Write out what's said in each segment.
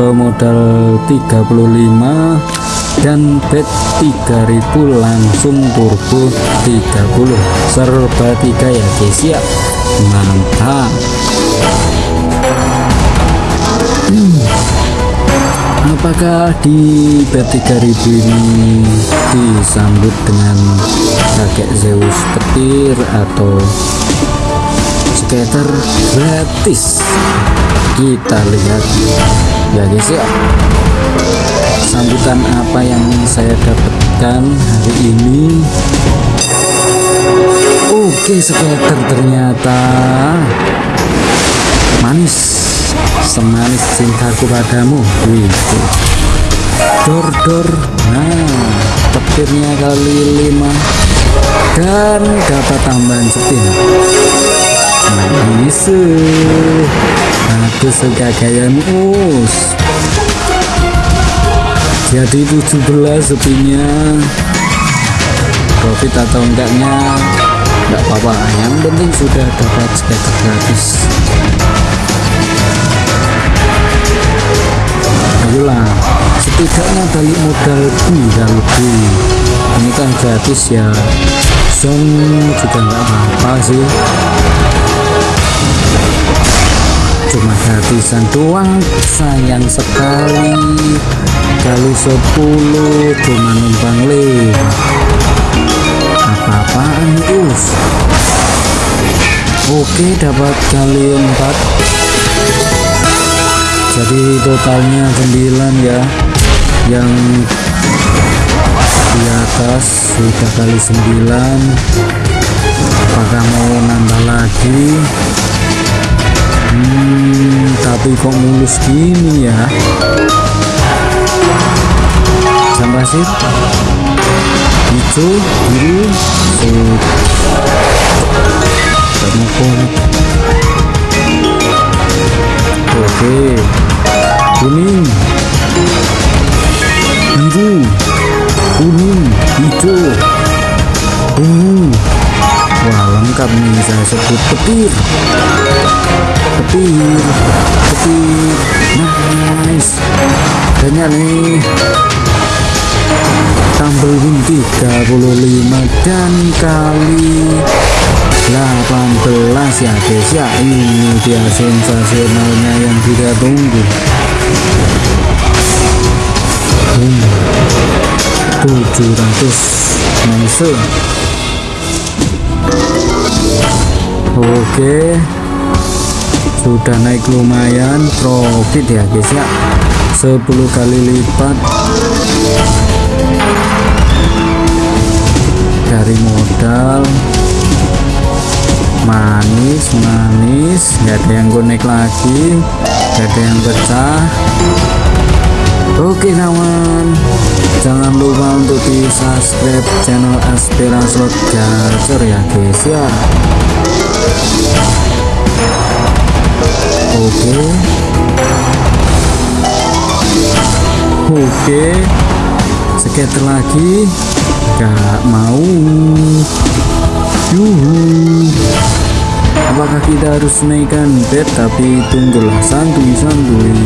bermodal 35 dan bet 3000 langsung turbo 30 serba 3 ya guys ya. Mantap. Hmm. apakah di bet 3000 ini disambut dengan kakek Zeus petir atau skater gratis? Kita lihat ya guys ya sambutan apa yang saya dapatkan hari ini? Oke skater ternyata manis semanis cintaku padamu wih dor dor nah petirnya kali lima. Dan dapat tambahan spin nice aku suka gaya mus jadi 17 sepinya. Profit atau enggaknya enggak apa-apa. Yang penting sudah dapat skater gratis. Ayolah setidaknya balik modal bisa lebih. Ini kan gratis ya. Zone juga enggak apa-apa sih cuma gratisan doang sayang sekali. Kali 10 cuma numpang lewat apa-apaan us oke dapat kali 4 jadi totalnya 9 ya. Yang di atas sudah kali 9 apakah mau nambah lagi hmm, tapi kok mulus gini ya? Jam pasir hijau biru oke. Kuning. Biru. Kuning hijau. Ungu. Wah lengkap nih saya sebut petir 35 dan kali 18 ya guys. Ya ini dia sensasionalnya yang kita tunggu. Hmm. 700 nice oke. Sudah naik lumayan profit ya guys ya. 10 kali lipat dari modal. Manis manis. Nggak ada yang connect lagi. Nggak ada yang pecah. Oke kawan. Jangan lupa untuk di subscribe channel Aspira Slot Gacor ya guys ya. Oke. Oke. Skater lagi gak mau. Yuhu. Apakah kita harus naikkan bed? Tapi tunggulah santuy santuy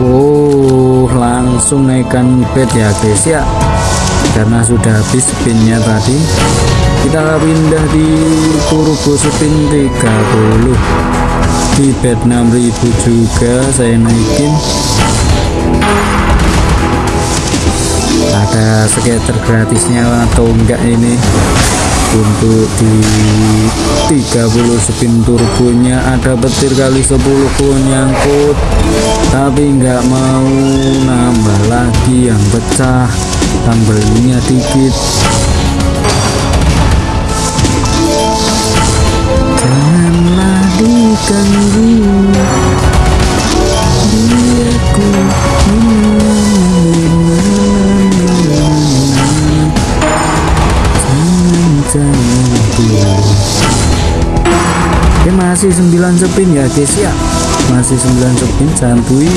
wow langsung naikkan bed ya guys ya. Karena sudah habis spinnya tadi. Kita pindah di turbo spin 30 di bed 6000 juga saya naikin ada skater gratisnya atau enggak ini? Untuk di 30 spin turbonya ada petir kali 10 pun nyangkut. Tapi enggak mau nambah lagi yang pecah. Tambahnya dikit. Janganlah diganggu sepin ya guys ya. Masih 9 sepin santuy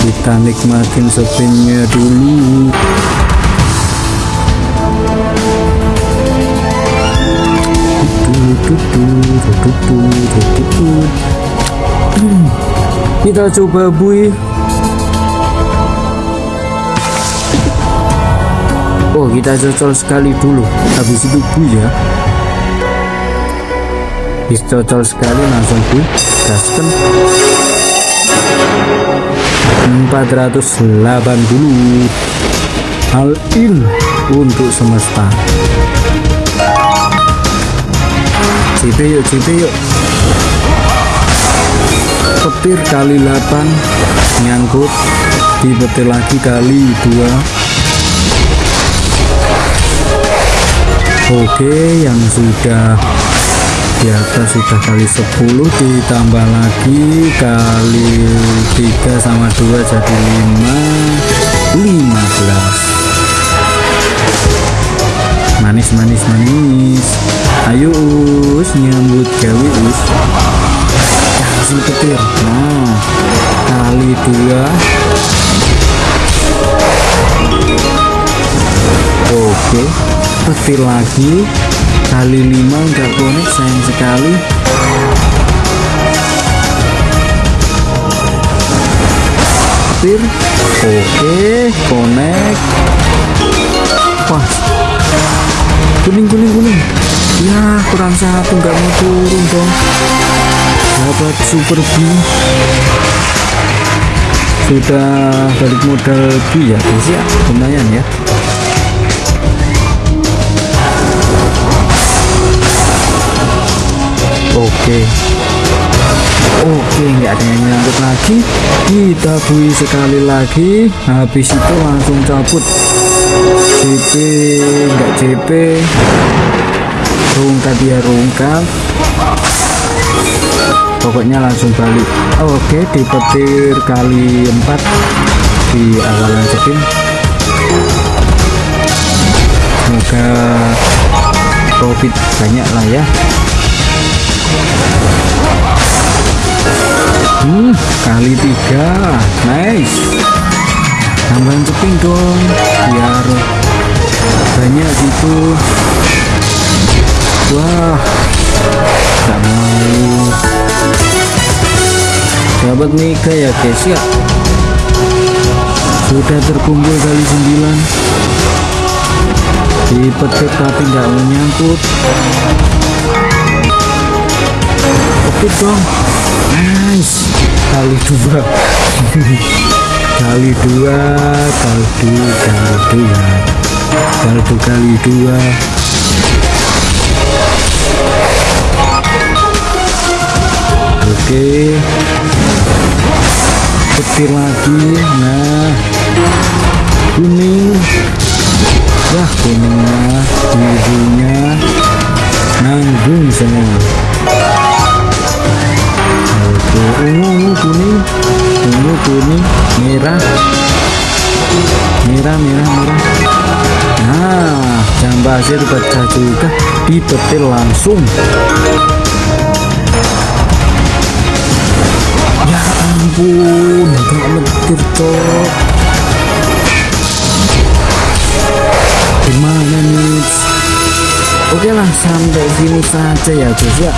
kita nikmatin sepinnya dulu. Kita coba bui. Oh kita cocol sekali dulu. Habis itu bui ya bis cocol sekali langsung bui gaskan 480 hal in untuk semesta. CP yuk CP yuk. Petir kali 8 nyangkut. Di petir lagi kali 2 oke yang sudah di atas sudah kali 10 ditambah lagi kali 3 sama 2 jadi 5 15 manis manis manis. Ayo us nyambut gawe us kasih petir nah kali 2 oke petir lagi. Kali 5 enggak konek sayang sekali. Petir. Oke konek wah. Kuning kuning kuning. Ya kurang satu enggak mau turun dong. Dapat super B. Sudah balik modal ya guys ya ya oke. Oke nggak ada yang nyangkut lagi. Kita bui sekali lagi. Habis itu langsung cabut. CP nggak CP rungkat dia rungkat. Pokoknya langsung balik. Oke di petir kali 4 di awalan spin semoga profit banyak lah ya hmm kali tiga. Nice. Tambahan ceping dong biar banyak gitu. Wah gak mau dapat mega ya guys ya? Sudah terkumpul kali 9 di petik tapi nggak menyangkut petik dong. Nice. Kali dua. Kali dua kaldu kali dua. Kaldu kali dua. Oke. Petir lagi. Nah. Kuning. Wah kuningnya birunya kuning merah. Merah merah merah. Nah jambasir pecah juga dipetil langsung. Ya ampun gak metir cok. Gimana nih? Oke lah sampai sini saja ya guys ya